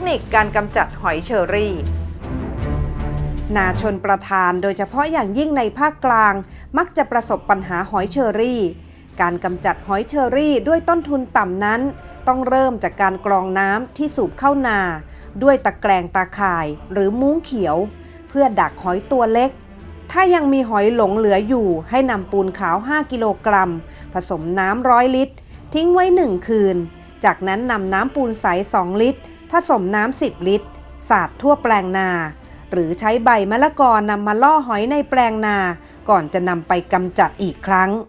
เทคนิคการกำจัดหอยเชอรี่ นาชนประทานโดยเฉพาะอย่างยิ่งในภาคกลาง มักจะประสบปัญหาหอยเชอรี่ การกำจัดหอยเชอรี่ด้วยต้นทุนต่ำนั้น ต้องเริ่มจากการกรองน้ำที่สูบเข้านา ด้วยตะแกรงตาข่ายหรือมุ้งเขียว เพื่อดักหอยตัวเล็กถ้ายังมีหอยหลงเหลืออยู่ให้นำปูนขาว 5 กิโลกรัม ผสมน้ำร้อยลิตร ทิ้งไว้ 1 คืน จากนั้นนำน้ำปูนใส 2 ลิตร ผสมน้ำ10 ลิตร สาดทั่วแปลงนา หรือใช้ใบมะละกอนำมาล่อหอยในแปลงนา ก่อนจะนำไปกำจัดอีกครั้ง